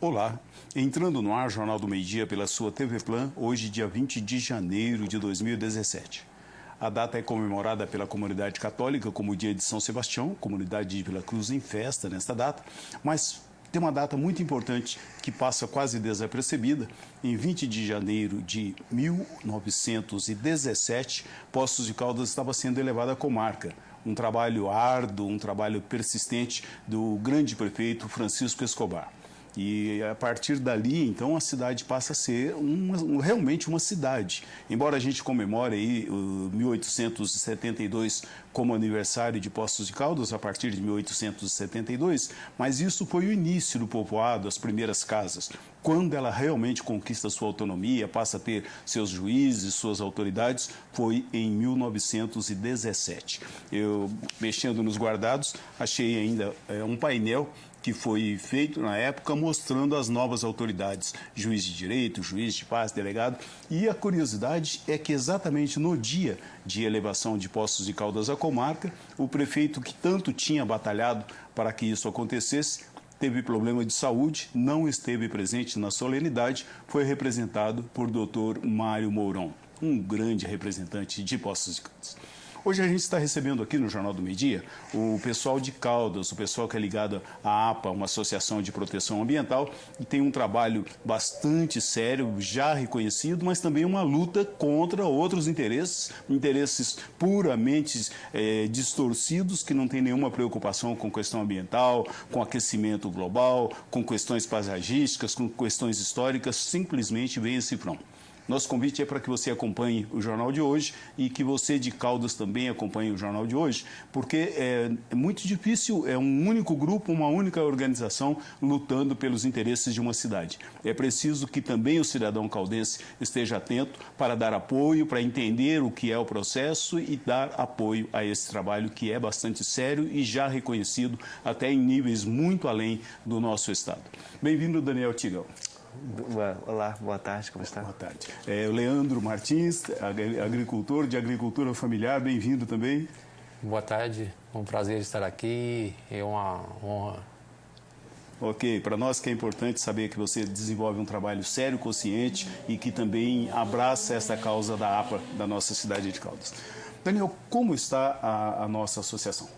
Olá, entrando no ar Jornal do Meio Dia pela sua TV Plan, hoje dia 20 de janeiro de 2017. A data é comemorada pela comunidade católica como o dia de São Sebastião, comunidade de Vila Cruz em festa nesta data, mas tem uma data muito importante que passa quase desapercebida. Em 20 de janeiro de 1917, Poços de Caldas estava sendo elevada à comarca. Um trabalho árduo, um trabalho persistente do grande prefeito Francisco Escobar. E a partir dali, então, a cidade passa a ser uma, realmente uma cidade. Embora a gente comemore aí o 1872 como aniversário de Poços de Caldas, a partir de 1872, mas isso foi o início do povoado, as primeiras casas. Quando ela realmente conquista sua autonomia, passa a ter seus juízes, suas autoridades, foi em 1917. Eu, mexendo nos guardados, achei ainda é, um painel que foi feito na época mostrando as novas autoridades, juiz de direito, juiz de paz, delegado. E a curiosidade é que exatamente no dia de elevação de postos de Caldas à comarca, o prefeito que tanto tinha batalhado para que isso acontecesse, teve problema de saúde, não esteve presente na solenidade, foi representado por Dr. Mário Mourão, um grande representante de Postos de Caldas. Hoje a gente está recebendo aqui no Jornal do Meio Dia o pessoal de Caldas, o pessoal que é ligado à APA, uma associação de proteção ambiental, e tem um trabalho bastante sério, já reconhecido, mas também uma luta contra outros interesses, interesses puramente é, distorcidos, que não tem nenhuma preocupação com questão ambiental, com aquecimento global, com questões paisagísticas, com questões históricas, simplesmente vem esse front. Nosso convite é para que você acompanhe o jornal de hoje e que você de Caldas também acompanhe o jornal de hoje, porque é, muito difícil, é um único grupo, uma única organização lutando pelos interesses de uma cidade. É preciso que também o cidadão caldense esteja atento para dar apoio, para entender o que é o processo e dar apoio a esse trabalho que é bastante sério e já reconhecido até em níveis muito além do nosso estado. Bem-vindo, Daniel Tigão. Olá, boa tarde, como está? Boa tarde. É, Leandro Martins, agricultor de agricultura familiar, bem-vindo também. Boa tarde, é um prazer estar aqui, é uma honra. Ok, para nós que é importante saber que você desenvolve um trabalho sério, consciente e que também abraça essa causa da APA da nossa cidade de Caldas. Daniel, como está a, a nossa associação?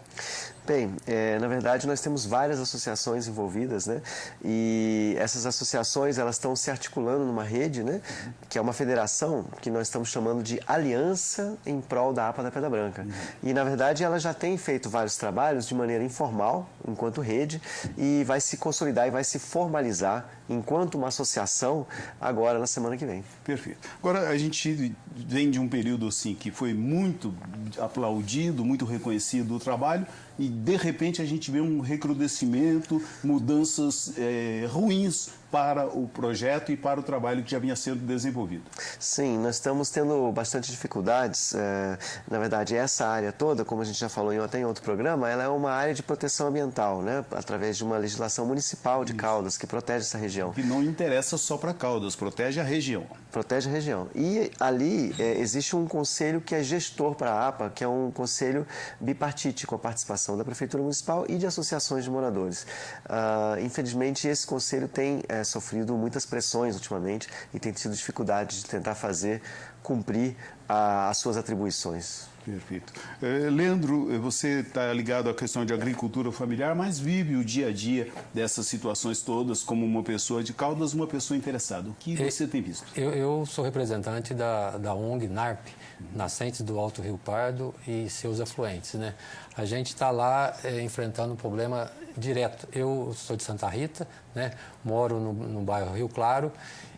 Bem, é, na verdade nós temos várias associações envolvidas, né? E essas associações elas estão se articulando numa rede, né? Que é uma federação que nós estamos chamando de Aliança em Prol da APA da Pedra Branca. Uhum. E na verdade ela já tem feito vários trabalhos de maneira informal, enquanto rede, e vai se consolidar e vai se formalizar enquanto uma associação agora na semana que vem. Perfeito. Agora a gente vem de um período assim que foi muito aplaudido, muito reconhecido o trabalho e de repente a gente vê um recrudescimento, mudanças é, ruins para o projeto e para o trabalho que já vinha sendo desenvolvido. Sim, nós estamos tendo bastante dificuldades. É, na verdade, essa área toda, como a gente já falou em, até em outro programa, ela é uma área de proteção ambiental, né? através de uma legislação municipal de Isso. Caldas, que protege essa região. Que não interessa só para Caldas, protege a região. Protege a região. E ali é, existe um conselho que é gestor para a APA, que é um conselho bipartite, com a participação da Prefeitura Municipal e de associações de moradores. Uh, infelizmente, esse conselho tem é, sofrido muitas pressões ultimamente e tem tido dificuldade de tentar fazer cumprir a, as suas atribuições. Perfeito. Eh, Leandro, você está ligado à questão de agricultura familiar, mas vive o dia a dia dessas situações todas como uma pessoa de Caldas, uma pessoa interessada. O que você tem visto? Eu, eu sou representante da, da ONG NARP, Nascentes do Alto Rio Pardo e seus afluentes. Né? A gente está lá é, enfrentando um problema direto. Eu sou de Santa Rita, né? moro no, no bairro Rio Claro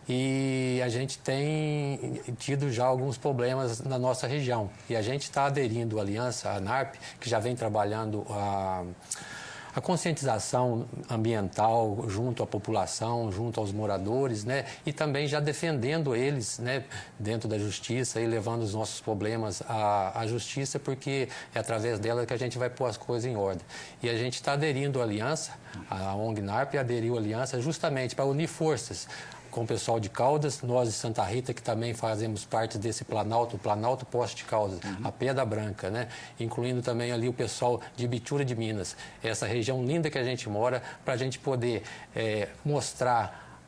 e a gente tem tido já alguns problemas na nossa região. E a gente está aderindo à aliança, à NARP, que já vem trabalhando a, a conscientização ambiental junto à população, junto aos moradores, né? E também já defendendo eles, né? Dentro da justiça e levando os nossos problemas à, à justiça, porque é através dela que a gente vai pôr as coisas em ordem. E a gente está aderindo à aliança, a ONG NARP aderiu à aliança justamente para unir forças com o pessoal de Caldas, nós de Santa Rita, que também fazemos parte desse Planalto, o Planalto Poste de Caldas, uhum. a Pedra Branca, né? incluindo também ali o pessoal de Bitura de Minas, essa região linda que a gente mora, para a gente poder é, mostrar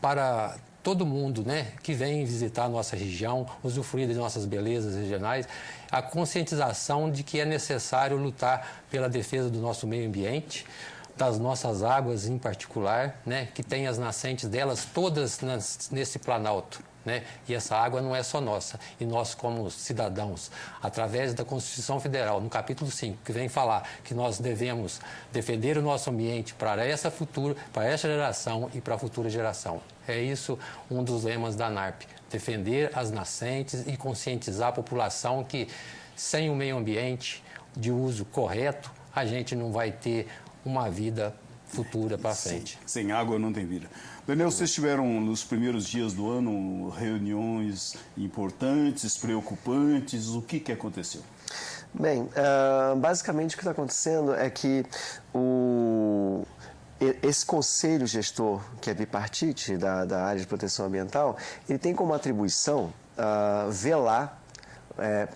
para todo mundo né, que vem visitar a nossa região, usufruir de nossas belezas regionais, a conscientização de que é necessário lutar pela defesa do nosso meio ambiente, das nossas águas em particular, né, que tem as nascentes delas todas nas, nesse planalto. Né? E essa água não é só nossa. E nós, como cidadãos, através da Constituição Federal, no capítulo 5, que vem falar que nós devemos defender o nosso ambiente para essa futura, para essa geração e para a futura geração. É isso um dos lemas da NARP: defender as nascentes e conscientizar a população que, sem o meio ambiente de uso correto, a gente não vai ter uma vida futura para frente. Sem água não tem vida. Daniel, vocês tiveram nos primeiros dias do ano reuniões importantes, preocupantes. O que, que aconteceu? Bem, uh, basicamente o que está acontecendo é que o, esse conselho gestor, que é bipartite da, da área de proteção ambiental, ele tem como atribuição uh, velar é,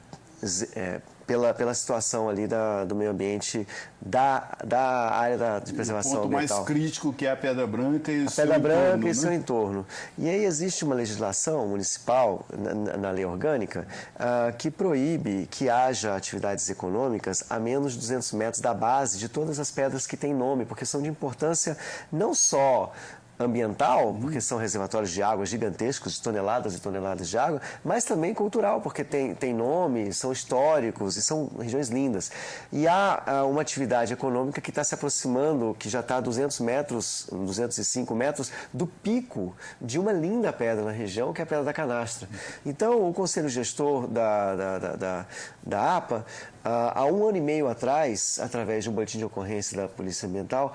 é, pela, pela situação ali da, do meio ambiente da, da área da, de preservação o ponto ambiental. mais crítico que é a Pedra Branca e a o seu Pedra Branca entorno, e né? seu entorno. E aí existe uma legislação municipal, na, na lei orgânica, uh, que proíbe que haja atividades econômicas a menos de 200 metros da base de todas as pedras que têm nome, porque são de importância não só ambiental, porque são reservatórios de água gigantescos, de toneladas e toneladas de água, mas também cultural, porque tem, tem nome, são históricos e são regiões lindas. E há, uma atividade econômica que está se aproximando, que já está a 200 metros, 205 metros, do pico de uma linda pedra na região, que é a Pedra da Canastra. Então, o Conselho Gestor da, da, da, da, da APA, há um ano e meio atrás, através de um boletim de ocorrência da Polícia Ambiental,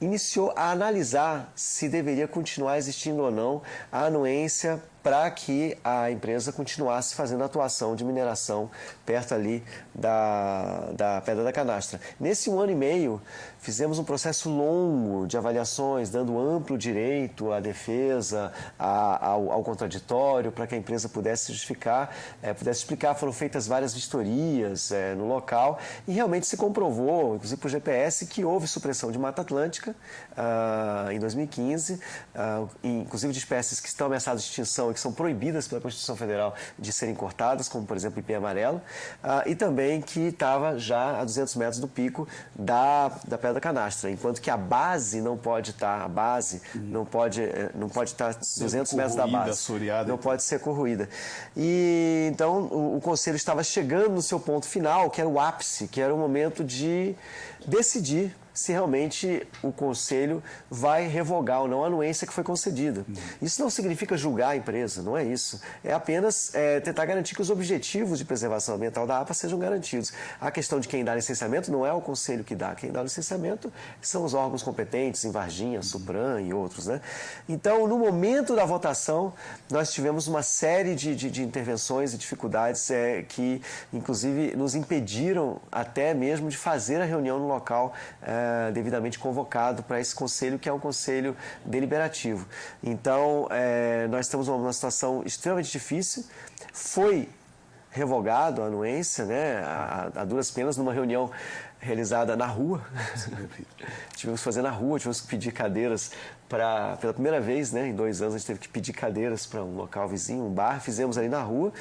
iniciou a analisar se deveria continuar existindo ou não a anuência para que a empresa continuasse fazendo atuação de mineração perto ali da, da Pedra da Canastra. Nesse um ano e meio, fizemos um processo longo de avaliações, dando amplo direito à defesa, ao, ao, contraditório, para que a empresa pudesse justificar, é, pudesse explicar. Foram feitas várias vistorias é, no local e realmente se comprovou, inclusive por GPS, que houve supressão de Mata Atlântica uh, em 2015, uh, inclusive de espécies que estão ameaçadas de extinção que são proibidas pela Constituição Federal de serem cortadas, como por exemplo o ipê amarelo, uh, e também que estava já a 200 metros do pico da, da Pedra Canastra, enquanto que a base não pode estar, a base não pode, eh, não pode estar 200 metros da base, assoreada, não pode ser corroída. E então o, o Conselho estava chegando no seu ponto final, que era o ápice, que era o momento de decidir se realmente o Conselho vai revogar ou não a anuência que foi concedida. Isso não significa julgar a empresa, não é isso. É apenas é, tentar garantir que os objetivos de preservação ambiental da APA sejam garantidos. A questão de quem dá licenciamento não é o Conselho que dá. Quem dá licenciamento são os órgãos competentes, em Varginha, Supran e outros. Né? Então, no momento da votação, nós tivemos uma série de, de, de intervenções e dificuldades é, que, inclusive, nos impediram até mesmo de fazer a reunião no local é, devidamente convocado para esse conselho, que é um conselho deliberativo. Então, é, nós estamos numa situação extremamente difícil. Foi revogado a anuência, né, a, a duras penas, numa reunião realizada na rua. tivemos que fazer na rua, tivemos que pedir cadeiras para pela primeira vez, né, em dois anos a gente teve que pedir cadeiras para um local vizinho, um bar, fizemos ali na rua.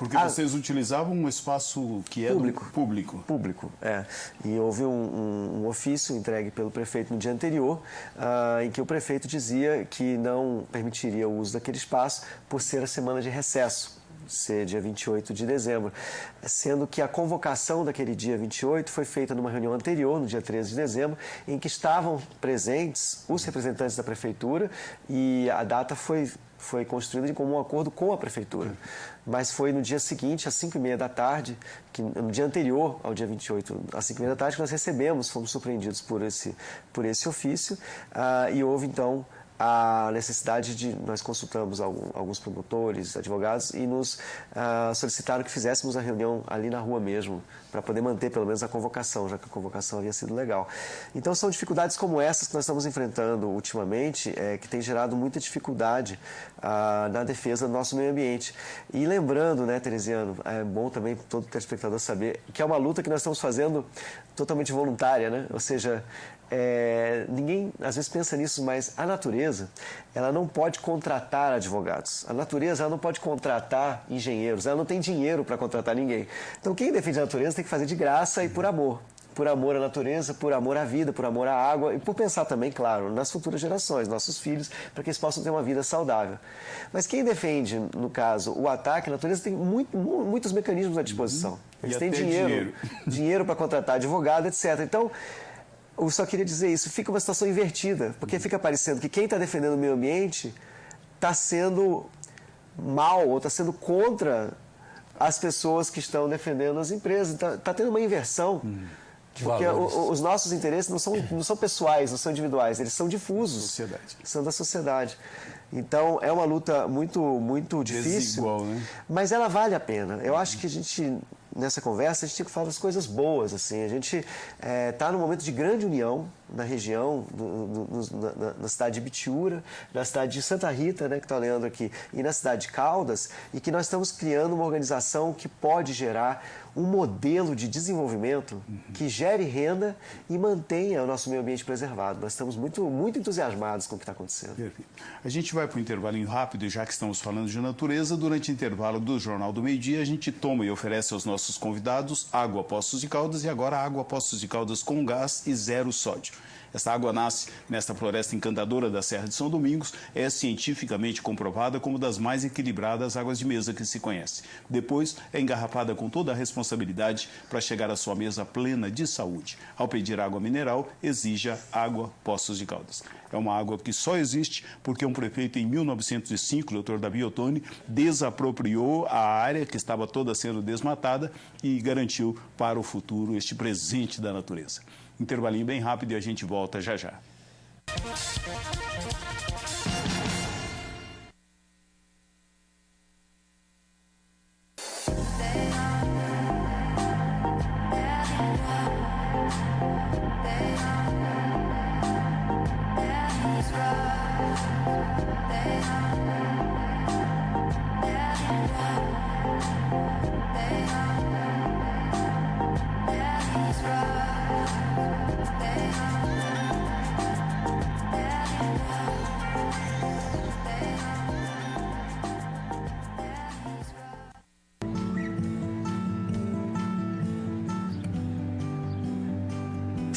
Porque a... vocês utilizavam um espaço que é público. público. Público, é. E houve um, um, um, ofício entregue pelo prefeito no dia anterior, uh, em que o prefeito dizia que não permitiria o uso daquele espaço por ser a semana de recesso ser dia 28 de dezembro, sendo que a convocação daquele dia 28 foi feita numa reunião anterior, no dia 13 de dezembro, em que estavam presentes os representantes da prefeitura e a data foi foi construída de comum acordo com a prefeitura. Mas foi no dia seguinte, às 5 e meia da tarde, que, no dia anterior ao dia 28, às 5 e meia da tarde, que nós recebemos, fomos surpreendidos por esse, por esse ofício, uh, e houve então a necessidade de. Nós consultamos alguns promotores, advogados e nos uh, solicitaram que fizéssemos a reunião ali na rua mesmo, para poder manter pelo menos a convocação, já que a convocação havia sido legal. Então são dificuldades como essas que nós estamos enfrentando ultimamente, é, que tem gerado muita dificuldade uh, na defesa do nosso meio ambiente. E lembrando, né, Teresiano, é bom também todo telespectador saber que é uma luta que nós estamos fazendo totalmente voluntária, né? Ou seja, é, ninguém às vezes pensa nisso, mas a natureza ela não pode contratar advogados. A natureza ela não pode contratar engenheiros. Ela não tem dinheiro para contratar ninguém. Então quem defende a natureza tem que fazer de graça e por amor. Por amor à natureza, por amor à vida, por amor à água e por pensar também, claro, nas futuras gerações, nossos filhos, para que eles possam ter uma vida saudável. Mas quem defende, no caso, o ataque à natureza tem muito, muitos mecanismos à disposição. Uhum. Eles têm dinheiro, dinheiro, dinheiro para contratar advogado, etc. Então, eu só queria dizer isso, fica uma situação invertida, porque fica parecendo que quem está defendendo o meio ambiente está sendo mal ou está sendo contra as pessoas que estão defendendo as empresas. Está tá tendo uma inversão. Hum, porque o, os nossos interesses não são, não são pessoais, não são individuais, eles são difusos. Sociedade. São da sociedade. Então é uma luta muito, muito difícil. Desigual, né? Mas ela vale a pena. Eu acho que a gente nessa conversa, a gente tem que falar das coisas boas. Assim. A gente está é, tá num momento de grande união na região, do, do, na, na, cidade de Bitiúra, na cidade de Santa Rita, né, que está olhando aqui, e na cidade de Caldas, e que nós estamos criando uma organização que pode gerar um modelo de desenvolvimento uhum. que gere renda e mantenha o nosso meio ambiente preservado. Nós estamos muito, muito entusiasmados com o que está acontecendo. Perfeito. A gente vai para um intervalo rápido, já que estamos falando de natureza. Durante o intervalo do Jornal do Meio Dia, a gente toma e oferece aos nossos convidados água Poços de Caldas e agora água Poços de Caldas com gás e zero sódio. Essa água nasce nesta floresta encantadora da Serra de São Domingos, é cientificamente comprovada como das mais equilibradas águas de mesa que se conhece. Depois é engarrafada com toda a responsabilidade para chegar à sua mesa plena de saúde. Ao pedir água mineral, exija água Poços de Caldas. É uma água que só existe porque um prefeito em 1905, o. Davi Ottoni, desapropriou a área que estava toda sendo desmatada e garantiu para o futuro este presente da natureza. Intervalinho bem rápido e a gente volta já já.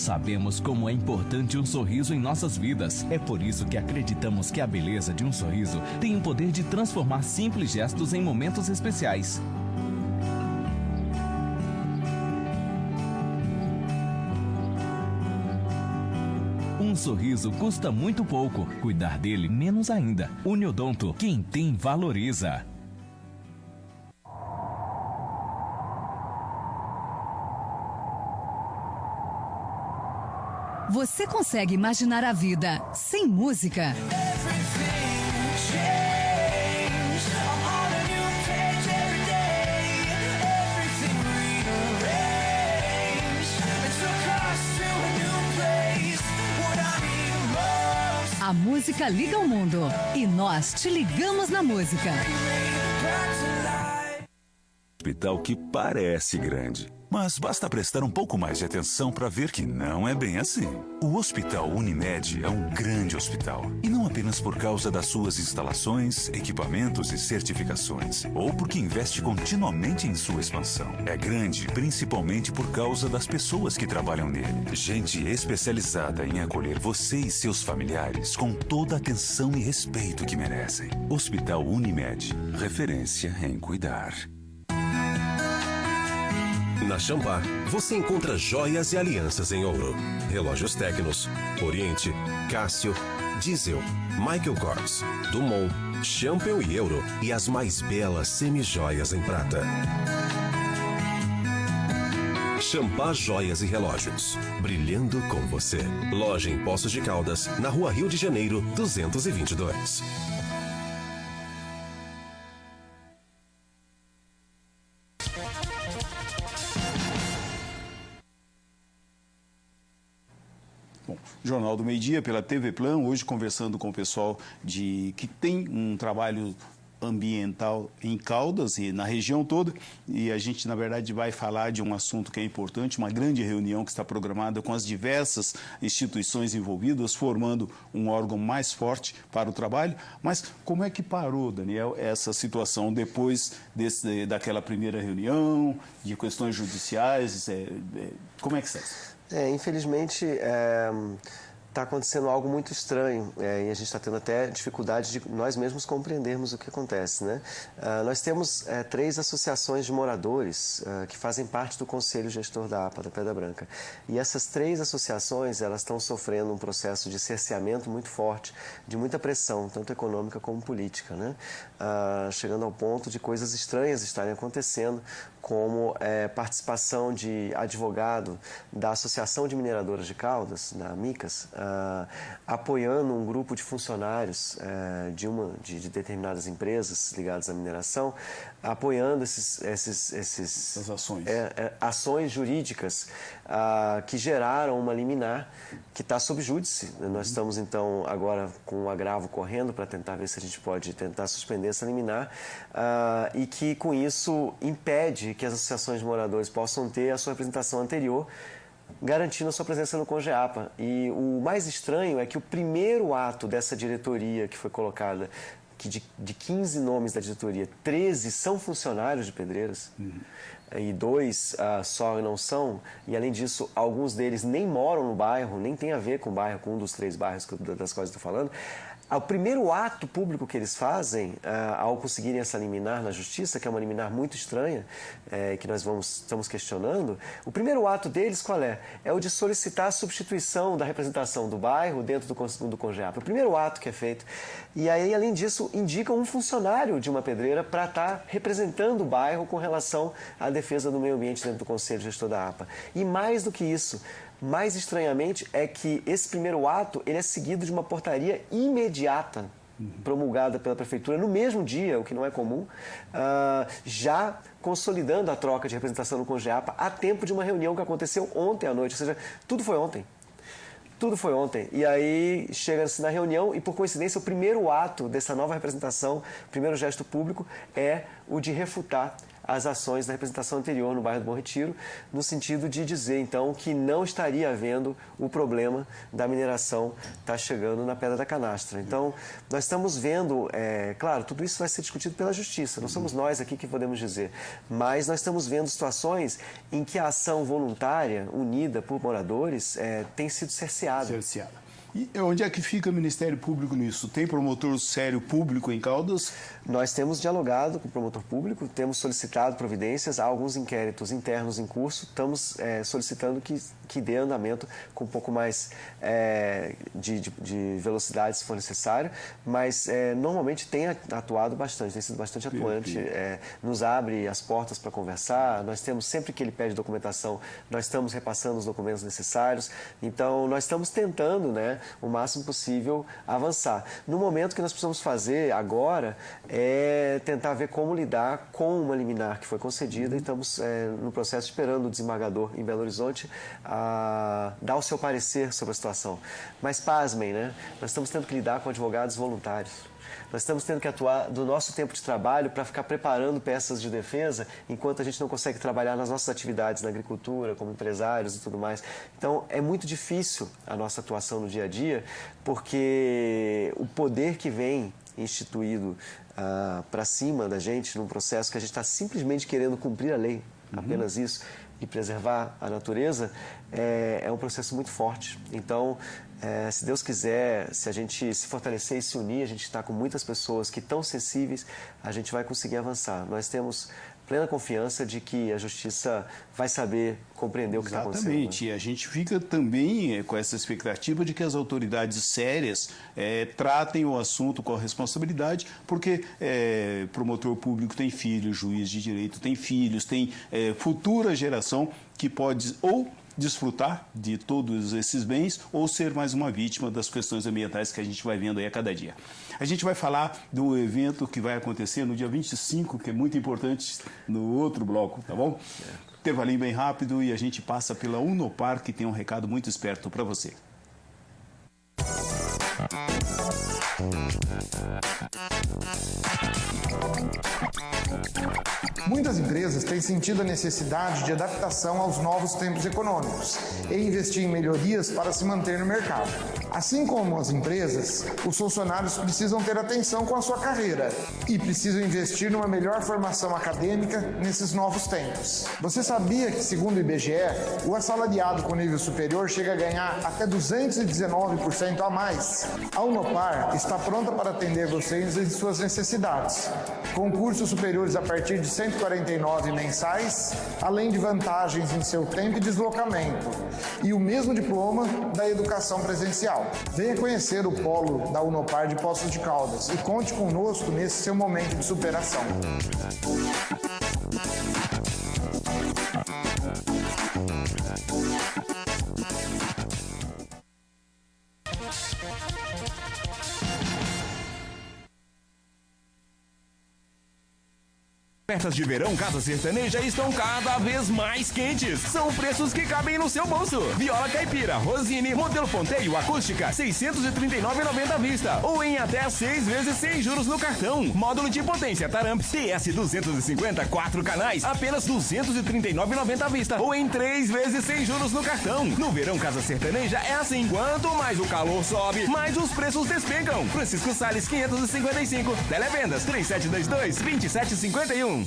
Sabemos como é importante um sorriso em nossas vidas. É por isso que acreditamos que a beleza de um sorriso tem o poder de transformar simples gestos em momentos especiais. Um sorriso custa muito pouco, cuidar dele menos ainda. Uniodonto, quem tem valoriza. Consegue imaginar a vida sem música? A música liga o mundo e nós te ligamos na música. Hospital que parece grande mas basta prestar um pouco mais de atenção para ver que não é bem assim. O Hospital Unimed é um grande hospital. E não apenas por causa das suas instalações, equipamentos e certificações, ou porque investe continuamente em sua expansão. É grande principalmente por causa das pessoas que trabalham nele. Gente especializada em acolher você e seus familiares com toda a atenção e respeito que merecem. Hospital Unimed, referência em cuidar. Na Chambar, você encontra joias e alianças em ouro, relógios Tecnos, Oriente, Cássio, Diesel, Michael Kors, Dumont, Champion e Euro e as mais belas semi-joias em prata. Champar Joias e Relógios. Brilhando com você. Loja em Poços de Caldas, na rua Rio de Janeiro, 222. Bom, Jornal do Meio Dia pela TV Plan, hoje conversando com o pessoal de que tem um trabalho ambiental em Caldas e na região toda. E a gente, na verdade, vai falar de um assunto que é importante, uma grande reunião que está programada com as diversas instituições envolvidas, formando um órgão mais forte para o trabalho. Mas como é que parou, Daniel, essa situação depois desse, daquela primeira reunião, de questões judiciais? É, é, como é que está? É, infelizmente, é, está acontecendo algo muito estranho é, e a gente está tendo até dificuldade de nós mesmos compreendermos o que acontece. Né? Uh, nós temos é, três associações de moradores uh, que fazem parte do Conselho Gestor da APA, da Pedra Branca. E essas três associações elas estão sofrendo um processo de cerceamento muito forte, de muita pressão, tanto econômica como política. Né? Uh, chegando ao ponto de coisas estranhas estarem acontecendo, como é, participação de advogado da Associação de Mineradoras de Caldas, da MICAS, uh, apoiando um grupo de funcionários uh, de, uma, de, de, determinadas empresas ligadas à mineração, apoiando esses, esses, esses As ações. É, é, ações jurídicas uh, que geraram uma liminar que está sob júdice. Uhum. Nós estamos, então, agora com um agravo correndo para tentar ver se a gente pode tentar suspender essa liminar e que, com isso, impede que as associações de moradores possam ter a sua representação anterior, garantindo a sua presença no CONGEAPA. E o mais estranho é que o primeiro ato dessa diretoria que foi colocada, que de, de 15 nomes da diretoria, 13 são funcionários de Pedreiras, uhum. e dois uh, só não são, e além disso, alguns deles nem moram no bairro, nem tem a ver com o bairro, com um dos três bairros das quais estou falando, o primeiro ato público que eles fazem uh, ao conseguirem essa liminar na justiça, que é uma liminar muito estranha, é, que nós vamos, estamos questionando, o primeiro ato deles qual é? É o de solicitar a substituição da representação do bairro dentro do, do CONGEAP. O primeiro ato que é feito. E aí, além disso, indicam um funcionário de uma pedreira para estar tá representando o bairro com relação à defesa do meio ambiente dentro do Conselho Gestor da APA. E mais do que isso, mais estranhamente é que esse primeiro ato ele é seguido de uma portaria imediata promulgada pela prefeitura no mesmo dia, o que não é comum, uh, já consolidando a troca de representação no Congeapa a tempo de uma reunião que aconteceu ontem à noite, ou seja, tudo foi ontem. Tudo foi ontem. E aí chega-se na reunião e, por coincidência, o primeiro ato dessa nova representação, o primeiro gesto público, é o de refutar as ações da representação anterior no bairro do Bom Retiro, no sentido de dizer, então, que não estaria havendo o problema da mineração estar tá chegando na Pedra da Canastra. Então, nós estamos vendo, é, claro, tudo isso vai ser discutido pela Justiça, não somos nós aqui que podemos dizer, mas nós estamos vendo situações em que a ação voluntária, unida por moradores, é, tem sido cerceada. Cerceada. E onde é que fica o Ministério Público nisso? Tem promotor sério público em Caldas? Nós temos dialogado com o promotor público, temos solicitado providências, há alguns inquéritos internos em curso, estamos é, solicitando que, que dê andamento com um pouco mais é, de, de, de, velocidade, se for necessário, mas é, normalmente tem atuado bastante, tem sido bastante atuante, é, nos abre as portas para conversar, nós temos, sempre que ele pede documentação, nós estamos repassando os documentos necessários, então nós estamos tentando, né, o máximo possível avançar. No momento que nós precisamos fazer agora é tentar ver como lidar com uma liminar que foi concedida e estamos é, no processo esperando o desembargador em Belo Horizonte a dar o seu parecer sobre a situação. Mas pasmem, né? Nós estamos tendo que lidar com advogados voluntários. Nós estamos tendo que atuar do nosso tempo de trabalho para ficar preparando peças de defesa enquanto a gente não consegue trabalhar nas nossas atividades na agricultura, como empresários e tudo mais. Então, é muito difícil a nossa atuação no dia a dia, porque o poder que vem instituído ah, para cima da gente num processo que a gente está simplesmente querendo cumprir a lei, uhum. apenas isso, e preservar a natureza, é, é um processo muito forte. Então, é, se Deus quiser, se a gente se fortalecer e se unir, a gente está com muitas pessoas que estão sensíveis, a gente vai conseguir avançar. Nós temos plena confiança de que a justiça vai saber compreender o que está acontecendo. Exatamente. Né? E a gente fica também é, com essa expectativa de que as autoridades sérias é, tratem o assunto com a responsabilidade, porque é, promotor público tem filhos, juiz de direito tem filhos, tem futura geração que pode ou desfrutar de todos esses bens ou ser mais uma vítima das questões ambientais que a gente vai vendo aí a cada dia. A gente vai falar do evento que vai acontecer no dia 25, que é muito importante no outro bloco, tá bom? Intervalinho bem rápido e a gente passa pela Unopar, que tem um recado muito esperto para você. Muitas empresas têm sentido a necessidade de adaptação aos novos tempos econômicos e investir em melhorias para se manter no mercado. Assim como as empresas, os funcionários precisam ter atenção com a sua carreira e precisam investir numa melhor formação acadêmica nesses novos tempos. Você sabia que, segundo o IBGE, o assalariado com nível superior chega a ganhar até 219% a mais? A Unopar está pronta para atender vocês em suas necessidades. Com cursos superiores a partir de 149 mensais, além de vantagens em seu tempo e deslocamento, e o mesmo diploma da educação presencial. Venha conhecer o polo da Unopar de Poços de Caldas e conte conosco nesse seu momento de superação. Ofertas de verão Casa Sertaneja estão cada vez mais quentes. São preços que cabem no seu bolso. Viola Caipira, Rosine, modelo Ponteio, acústica, 639,90 à vista. Ou em até seis vezes sem juros no cartão. Módulo de potência Taramp TS 250, quatro canais, apenas 239,90 à vista. Ou em três vezes sem juros no cartão. No verão Casa Sertaneja é assim. Quanto mais o calor sobe, mais os preços despencam. Francisco Sales 555. Televendas 3722 2751.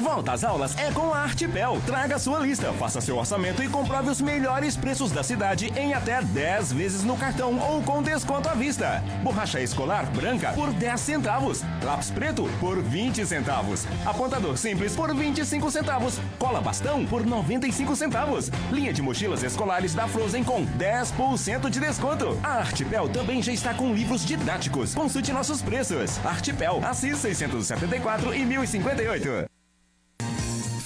Volta às aulas é com a Artipel. Traga sua lista, faça seu orçamento e comprove os melhores preços da cidade em até 10 vezes no cartão ou com desconto à vista. Borracha escolar branca por 10 centavos. Lápis preto por 20 centavos. Apontador simples por 25 centavos. Cola bastão por 95 centavos. Linha de mochilas escolares da Frozen com 10% de desconto. A Artipel também já está com livros didáticos. Consulte nossos preços. Artipel, Assis 674 e 1058.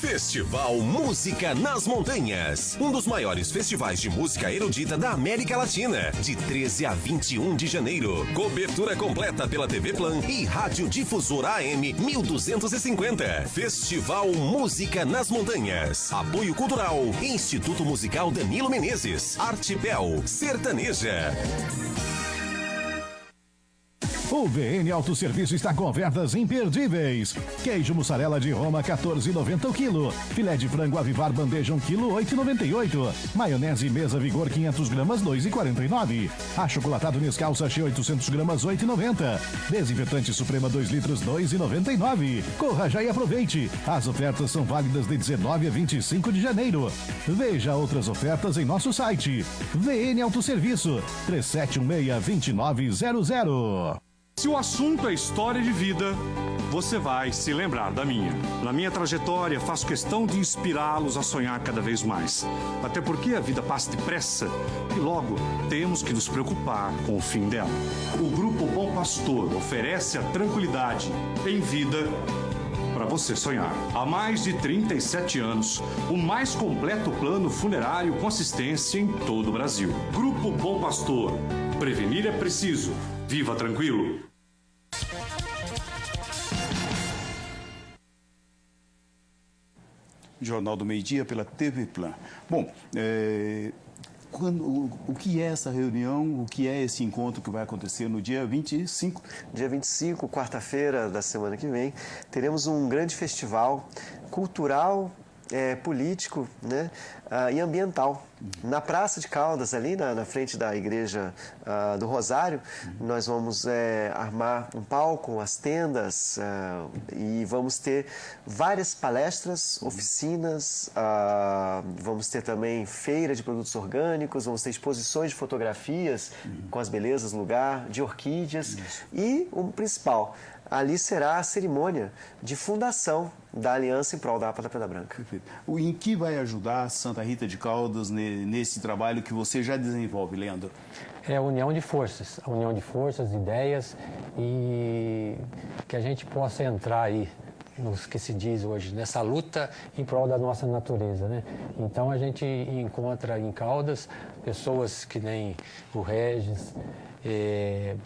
Festival Música nas Montanhas. Um dos maiores festivais de música erudita da América Latina. De 13 a 21 de janeiro. Cobertura completa pela TV Plan e Rádio Difusora AM 1250. Festival Música nas Montanhas. Apoio Cultural. Instituto Musical Danilo Menezes. Artipel. Sertaneja. O VN Autosserviço está com ofertas imperdíveis. Queijo mussarela de Roma 14,90 o quilo. Filé de frango avivar bandeja 1 quilo 8,98. Maionese mesa vigor 500 gramas 2,49. Achocolatado Nescau sachê 800 gramas 8,90. Desinfetante Suprema 2 litros 2,99. Corra já e aproveite. As ofertas são válidas de 19 a 25 de janeiro. Veja outras ofertas em nosso site. VN Autosserviço 3716 2900. Se o assunto é história de vida, você vai se lembrar da minha. Na minha trajetória, faço questão de inspirá-los a sonhar cada vez mais. Até porque a vida passa depressa e logo temos que nos preocupar com o fim dela. O Grupo Bom Pastor oferece a tranquilidade em vida para você sonhar. Há mais de 37 anos, o mais completo plano funerário com assistência em todo o Brasil. Grupo Bom Pastor. Prevenir é preciso. Viva tranquilo. Jornal do Meio Dia pela TV Plan. Bom, é, quando, o, o, que é essa reunião, o que é esse encontro que vai acontecer no dia 25? Dia 25, quarta-feira da semana que vem, teremos um grande festival cultural é, político né, uh, e ambiental. Na Praça de Caldas, ali na, na frente da Igreja uh, do Rosário, nós vamos é, armar um palco, as tendas uh, e vamos ter várias palestras, oficinas, vamos ter também feira de produtos orgânicos, vamos ter exposições de fotografias com as belezas do lugar, de orquídeas. E o principal, ali será a cerimônia de fundação da Aliança em Prol da APA da Pedra Branca. Perfeito. Em que vai ajudar Santa Rita de Caldas nesse trabalho que você já desenvolve, Leandro? É a união de forças, a união de forças, ideias e que a gente possa entrar aí nos que se diz hoje, nessa luta em prol da nossa natureza. Né? Então a gente encontra em Caldas pessoas que nem o Regis, eh,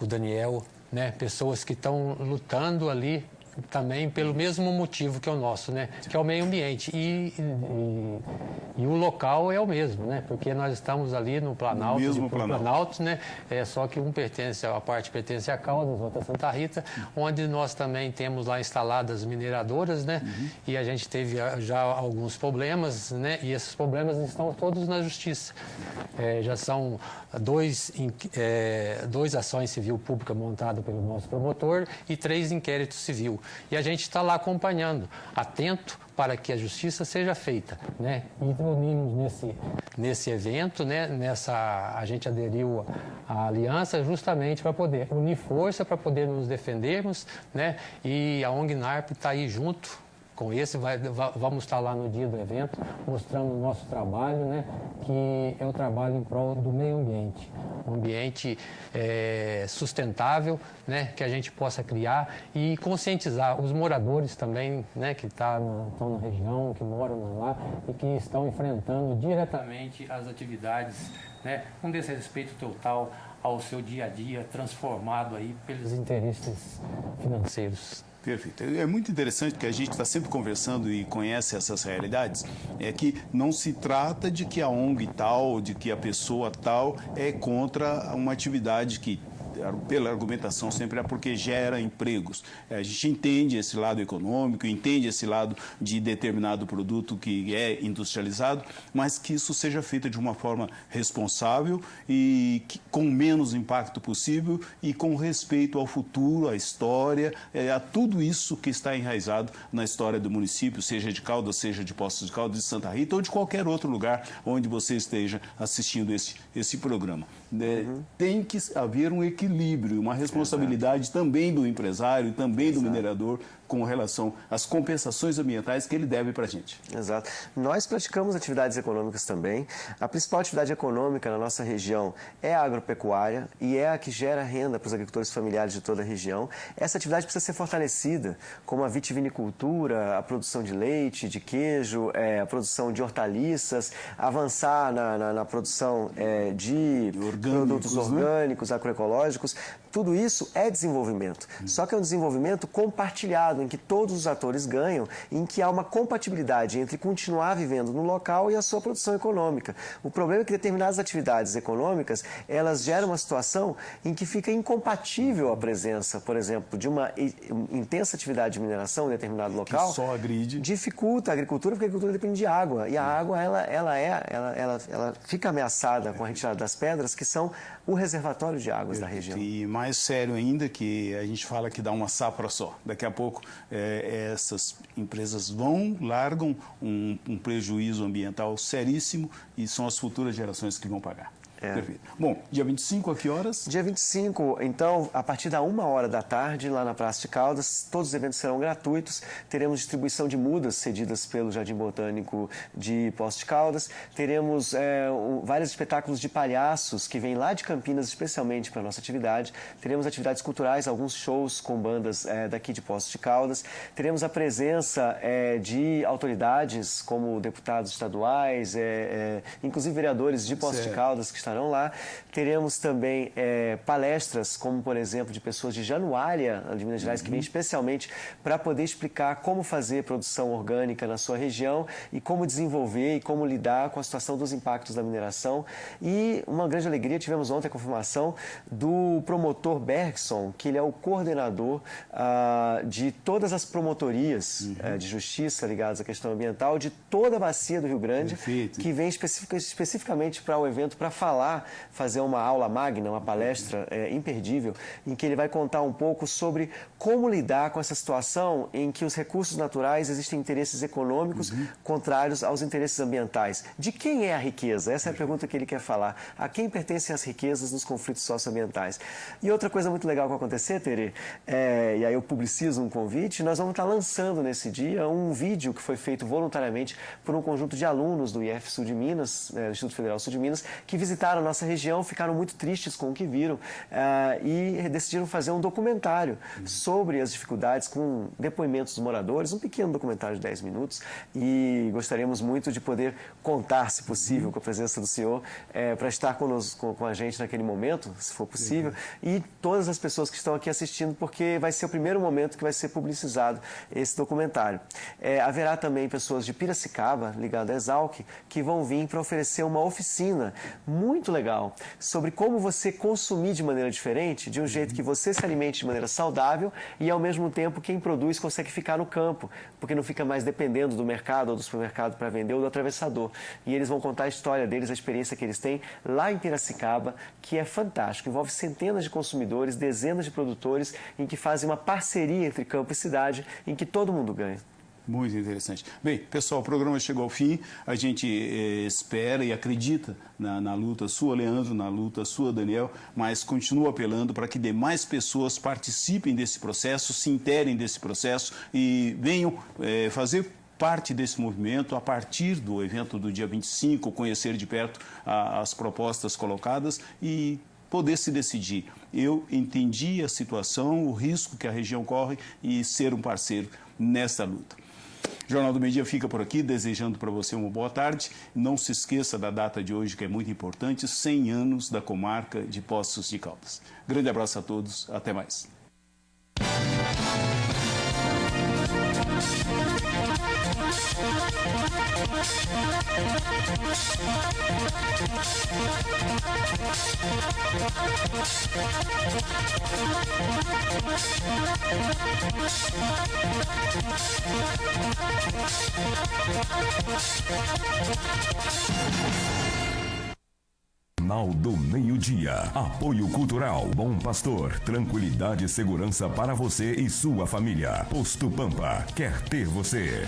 o Daniel, né? pessoas que estão lutando ali também pelo mesmo motivo que é o nosso, né? Que é o meio ambiente. E, e, e o local é o mesmo, né? Porque nós estamos ali no Planalto, no mesmo Planalto. Planalto, né? É só que um pertence, a parte pertence a Caldas, outra a Santa Rita, onde nós também temos lá instaladas mineradoras, né? Uhum. E a gente teve já alguns problemas, né? E esses problemas estão todos na justiça. É, já são dois, é, dois ações civil pública montadas pelo nosso promotor e três inquéritos civil. E a gente está lá acompanhando, atento para que a justiça seja feita, né? E unimos nesse nesse evento, né? Nessa a gente aderiu à aliança justamente para poder unir força para poder nos defendermos, né? E a ONG NARP está aí junto com esse, vai, vamos estar lá no dia do evento mostrando o nosso trabalho, né, que é o trabalho em prol do meio ambiente, um ambiente é, sustentável, né, que a gente possa criar e conscientizar os moradores também, né, que tá na, estão na região, que moram lá e que estão enfrentando diretamente as atividades, né, com desrespeito total ao seu dia a dia transformado aí pelos interesses financeiros. Perfeito. É muito interessante que a gente está sempre conversando e conhece essas realidades. É que não se trata de que a ONG tal, de que a pessoa tal é contra uma atividade que pela argumentação sempre é porque gera empregos. É, a gente entende esse lado econômico, entende esse lado de determinado produto que é industrializado, mas que isso seja feito de uma forma responsável e com menos impacto possível e com respeito ao futuro, à história, é, a tudo isso que está enraizado na história do município, seja de Caldas, seja de Poços de Caldas, de Santa Rita ou de qualquer outro lugar onde você esteja assistindo esse, esse programa. É, uhum. Tem que haver um equilíbrio, uma responsabilidade Exato. também do empresário, também Exato. do minerador, com relação às compensações ambientais que ele deve para a gente. Exato. Nós praticamos atividades econômicas também. A principal atividade econômica na nossa região é a agropecuária e é a que gera renda para os agricultores familiares de toda a região. Essa atividade precisa ser fortalecida, como a vitivinicultura, a produção de leite, de queijo, é, a produção de hortaliças, avançar na, na, na produção é, de produtos né? orgânicos, agroecológicos. Tudo isso é desenvolvimento. Só que é um desenvolvimento compartilhado em que todos os atores ganham, em que há uma compatibilidade entre continuar vivendo no local e a sua produção econômica. O problema é que determinadas atividades econômicas, elas geram uma situação em que fica incompatível a presença, por exemplo, de uma intensa atividade de mineração em determinado local. Que só agride. Dificulta a agricultura, porque a agricultura depende de água. E a água, ela, ela, é, ela, ela, ela fica ameaçada com a retirada das pedras, que são o reservatório de águas da região. E mais sério ainda que a gente fala que dá uma safra só. Daqui a pouco é, essas empresas vão, largam um, um prejuízo ambiental seríssimo e são as futuras gerações que vão pagar. É. Perfeito. Bom, dia 25, a que horas? Dia 25, então, a partir da uma hora da tarde, lá na Praça de Caldas, todos os eventos serão gratuitos. Teremos distribuição de mudas cedidas pelo Jardim Botânico de Poços de Caldas. Teremos é, um, vários espetáculos de palhaços que vêm lá de Campinas, especialmente para a nossa atividade. Teremos atividades culturais, alguns shows com bandas é, daqui de Poços de Caldas. Teremos a presença é, de autoridades, como deputados estaduais, é, é, inclusive vereadores de Poços de Caldas, que estarão lá. Teremos também é, palestras, como por exemplo de pessoas de Januária, de Minas Gerais, uhum. que vêm especialmente para poder explicar como fazer produção orgânica na sua região e como desenvolver e como lidar com a situação dos impactos da mineração. E uma grande alegria, tivemos ontem a confirmação do promotor Bergson, que ele é o coordenador ah, de todas as promotorias uhum. eh, de justiça ligadas à questão ambiental de toda a bacia do Rio Grande, Perfeito. que vem especific, especificamente para o evento para falar lá fazer uma aula magna, uma palestra é, imperdível, em que ele vai contar um pouco sobre como lidar com essa situação em que os recursos naturais existem interesses econômicos uhum. contrários aos interesses ambientais. De quem é a riqueza? Essa é a pergunta que ele quer falar. A quem pertencem as riquezas nos conflitos socioambientais? E outra coisa muito legal que vai acontecer, Tere, é, e aí eu publicizo um convite, nós vamos estar lançando nesse dia um vídeo que foi feito voluntariamente por um conjunto de alunos do IF Sul de Minas, é, Instituto Federal Sul de Minas, que visitaram visitaram a nossa região, ficaram muito tristes com o que viram uh, e decidiram fazer um documentário sobre as dificuldades com depoimentos dos moradores, um pequeno documentário de 10 minutos e gostaríamos muito de poder contar, se possível, com a presença do senhor é, para estar conosco, com a gente naquele momento, se for possível, e todas as pessoas que estão aqui assistindo, porque vai ser o primeiro momento que vai ser publicizado esse documentário. É, haverá também pessoas de Piracicaba, ligadas a Exalc, que vão vir para oferecer uma oficina muito legal sobre como você consumir de maneira diferente, de um jeito que você se alimente de maneira saudável e, ao mesmo tempo, quem produz consegue ficar no campo, porque não fica mais dependendo do mercado ou do supermercado para vender ou do atravessador. E eles vão contar a história deles, a experiência que eles têm lá em Piracicaba, que é fantástico. Envolve centenas de consumidores, dezenas de produtores, em que fazem uma parceria entre campo e cidade, em que todo mundo ganha. Muito interessante. Bem, pessoal, o programa chegou ao fim. A gente eh, espera e acredita na, na, luta sua, Leandro, na luta sua, Daniel, mas continua apelando para que demais pessoas participem desse processo, se interem desse processo e venham eh, fazer parte desse movimento a partir do evento do dia 25, conhecer de perto a, as propostas colocadas e poder se decidir. Eu entendi a situação, o risco que a região corre e ser um parceiro nessa luta. Jornal do Meio Dia fica por aqui, desejando para você uma boa tarde. Não se esqueça da data de hoje, que é muito importante, 100 anos da comarca de Poços de Caldas. Grande abraço a todos, até mais. We'll be right back. Jornal do Meio-Dia. Apoio Cultural. Bom Pastor. Tranquilidade e segurança para você e sua família. Posto Pampa. Quer ter você.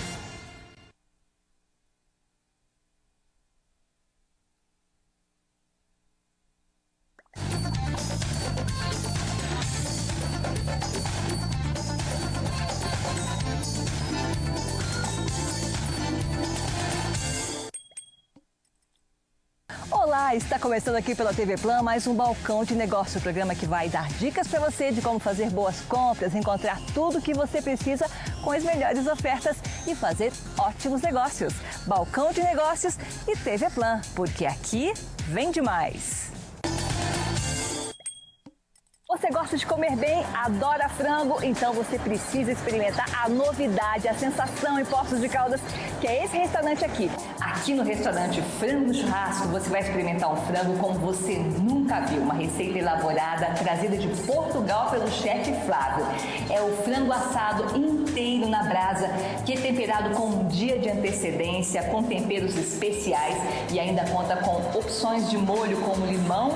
Está começando aqui pela TV Plan mais um Balcão de Negócio, o programa que vai dar dicas para você de como fazer boas compras, encontrar tudo o que você precisa com as melhores ofertas e fazer ótimos negócios. Balcão de Negócios e TV Plan, porque aqui vem demais. Você gosta de comer bem, adora frango, então você precisa experimentar a novidade, a sensação em Poços de Caldas, que é esse restaurante aqui. Aqui no restaurante Frango Churrasco, você vai experimentar um frango como você nunca viu. Uma receita elaborada, trazida de Portugal pelo chefe Flávio. É o frango assado inteiro na brasa, que é temperado com um dia de antecedência, com temperos especiais e ainda conta com opções de molho como limão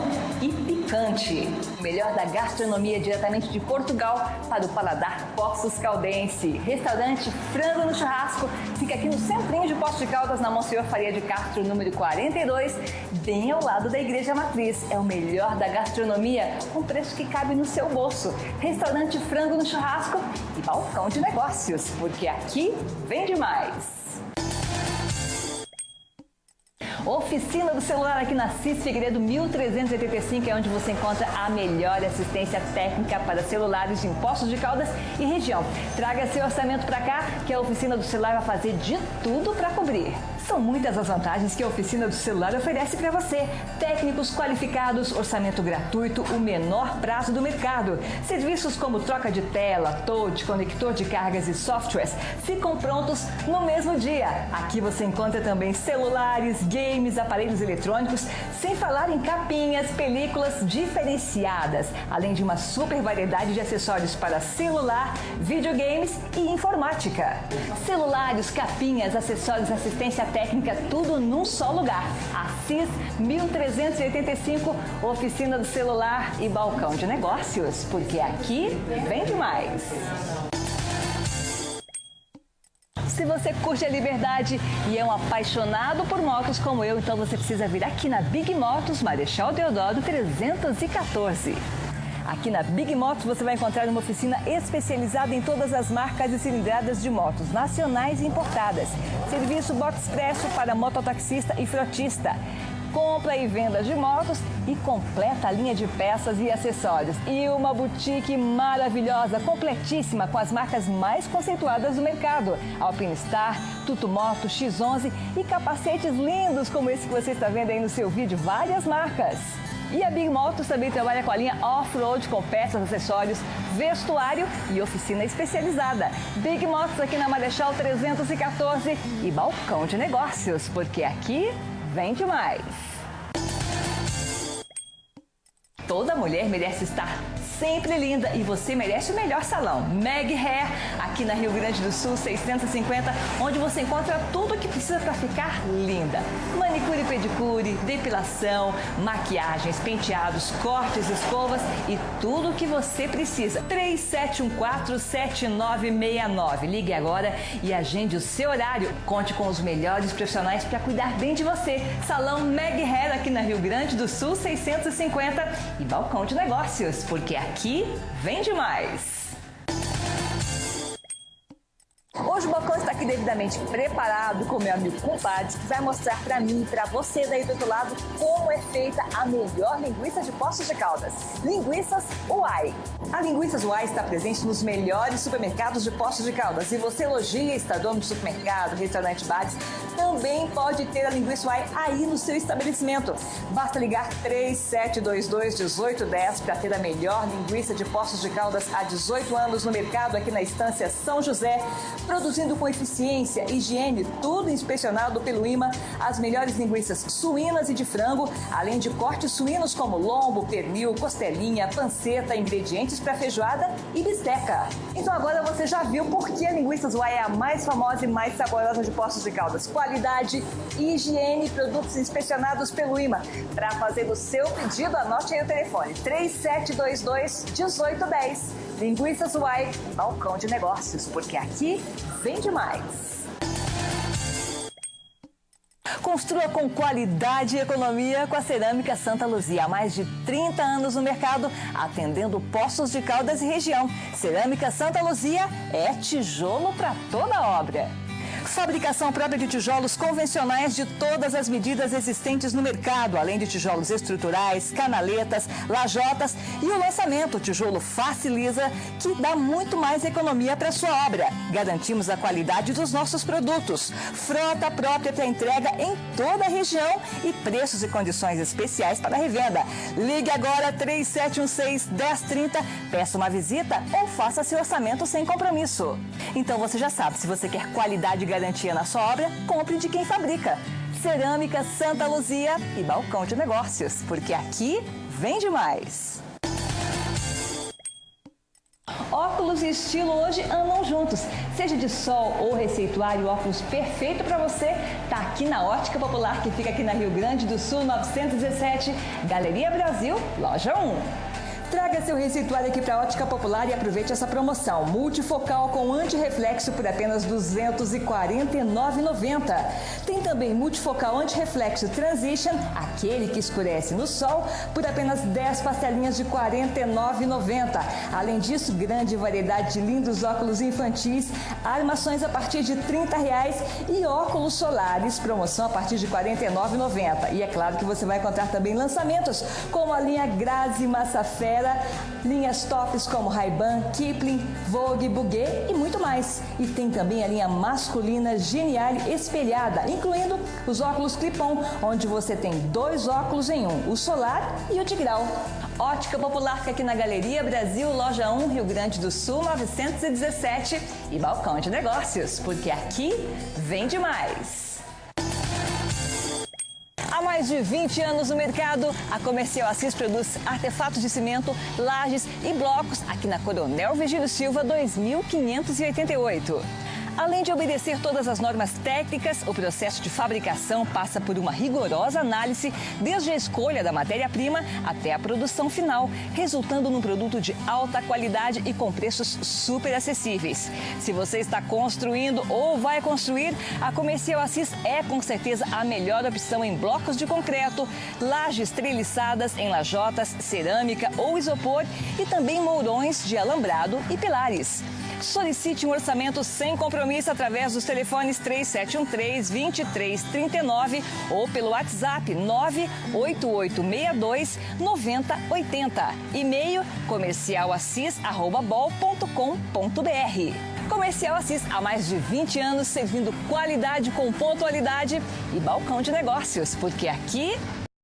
picante. O melhor da gastronomia diretamente de Portugal para o paladar Poços Caldense. Restaurante Frango no Churrasco fica aqui no centrinho de Poços de Caldas, na Monsenhor Faria de Castro, número 42, bem ao lado da Igreja Matriz. É o melhor da gastronomia, com preço que cabe no seu bolso. Restaurante Frango no Churrasco e balcão de negócios, porque aqui vende mais. Oficina do celular aqui na CIS Figueiredo 1385 é onde você encontra a melhor assistência técnica para celulares de impostos de Caldas e região. Traga seu orçamento para cá que a Oficina do Celular vai fazer de tudo para cobrir. São muitas as vantagens que a oficina do celular oferece para você. Técnicos qualificados, orçamento gratuito, o menor prazo do mercado. Serviços como troca de tela, touch, conector de cargas e softwares ficam prontos no mesmo dia. Aqui você encontra também celulares, games, aparelhos eletrônicos, sem falar em capinhas, películas diferenciadas, além de uma super variedade de acessórios para celular, videogames e informática. Celulares, capinhas, acessórios, assistência técnica, tudo num só lugar. Assis 1385, oficina do celular e balcão de negócios, porque aqui vem demais. Se você curte a liberdade e é um apaixonado por motos como eu, então você precisa vir aqui na Big Motos Marechal Deodoro 314. Aqui na Big Motos você vai encontrar uma oficina especializada em todas as marcas e cilindradas de motos nacionais e importadas. Serviço Box Expresso para mototaxista e frotista compra e venda de motos e completa a linha de peças e acessórios. E uma boutique maravilhosa, completíssima, com as marcas mais conceituadas do mercado. Alpinestar, Tutumoto, X11 e capacetes lindos como esse que você está vendo aí no seu vídeo, várias marcas. E a Big Motos também trabalha com a linha off-road com peças, acessórios, vestuário e oficina especializada. Big Motos aqui na Marechal 314 e balcão de negócios, porque aqui vende mais. Toda mulher merece estar sempre linda e você merece o melhor salão. Meg Hair, aqui na Rio Grande do Sul, 650, onde você encontra tudo o que precisa para ficar linda. Manicure e pedicure, depilação, maquiagens, penteados, cortes, escovas e tudo o que você precisa. 3714-7969. Ligue agora e agende o seu horário. Conte com os melhores profissionais para cuidar bem de você. Salão Meg Hair aqui na Rio Grande do Sul, 650 e balcão de negócios, porque aqui vende mais. Aqui devidamente preparado com meu amigo compadre, que vai mostrar para mim e para você daí do outro lado como é feita a melhor linguiça de Poços de Caldas. Linguiças Uai. A Linguiças Uai está presente nos melhores supermercados de Poços de Caldas. E você elogia, está dono de supermercado, restaurante, bares, também pode ter a Linguiça Uai aí no seu estabelecimento. Basta ligar 3722-1810 para ter a melhor linguiça de Poços de Caldas há 18 anos no mercado aqui na Estância São José produzindo com eficiência, higiene, tudo inspecionado pelo IMA, as melhores linguiças suínas e de frango, além de cortes suínos como lombo, pernil, costelinha, panceta, ingredientes para feijoada e bisteca. Então agora você já viu por que a linguiça Zuai é a mais famosa e mais saborosa de Poços de Caldas. Qualidade, higiene produtos inspecionados pelo IMA. Para fazer o seu pedido, anote aí o telefone 3722 1810. Linguiça Zuai, balcão de negócios, porque aqui vende mais. Construa com qualidade e economia com a Cerâmica Santa Luzia. Há mais de 30 anos no mercado, atendendo Poços de Caldas e região. Cerâmica Santa Luzia é tijolo para toda obra. Fabricação própria de tijolos convencionais de todas as medidas existentes no mercado, além de tijolos estruturais, canaletas, lajotas e o lançamento tijolo Faciliza, que dá muito mais economia para sua obra. Garantimos a qualidade dos nossos produtos. Frota própria para entrega em toda a região e preços e condições especiais para revenda. Ligue agora 3716-1030, peça uma visita ou faça seu orçamento sem compromisso. Então você já sabe, se você quer qualidade garantia na sua obra, compre de quem fabrica. Cerâmica Santa Luzia e Balcão de Negócios, porque aqui vende mais. Óculos e estilo hoje andam juntos. Seja de sol ou receituário, óculos perfeito para você tá aqui na Ótica Popular, que fica aqui na Rio Grande do Sul, 917, Galeria Brasil, Loja 1. Traga seu receituário aqui para a Ótica Popular e aproveite essa promoção. Multifocal com antirreflexo por apenas R$ 249,90. Tem também multifocal antirreflexo Transition, aquele que escurece no sol, por apenas 10 parcelinhas de R$ 49,90. Além disso, grande variedade de lindos óculos infantis, armações a partir de 30 reais e óculos solares, promoção a partir de R$ 49,90. E é claro que você vai encontrar também lançamentos como a linha Grazi Linhas tops como Ray-Ban, Kipling, Vogue, Bouguet e muito mais. E tem também a linha masculina Geniale espelhada, incluindo os óculos Clipon, onde você tem dois óculos em um, o solar e o de grau. Ótica Popular fica aqui na Galeria Brasil, Loja 1, Rio Grande do Sul, 917 e Balcão de Negócios, porque aqui vende mais. Mais de 20 anos no mercado, a Comercial Assis produz artefatos de cimento, lajes e blocos aqui na Coronel Virgílio Silva 2588. Além de obedecer todas as normas técnicas, o processo de fabricação passa por uma rigorosa análise, desde a escolha da matéria-prima até a produção final, resultando num produto de alta qualidade e com preços super acessíveis. Se você está construindo ou vai construir, a Comercial Assis é com certeza a melhor opção em blocos de concreto, lajes treliçadas em lajotas, cerâmica ou isopor e também mourões de alambrado e pilares. Solicite um orçamento sem compromisso através dos telefones 3713-2339 ou pelo WhatsApp 98862 9080. E-mail comercialassis.bol.com.br. Comercial Assis há mais de 20 anos servindo qualidade com pontualidade e balcão de negócios, porque aqui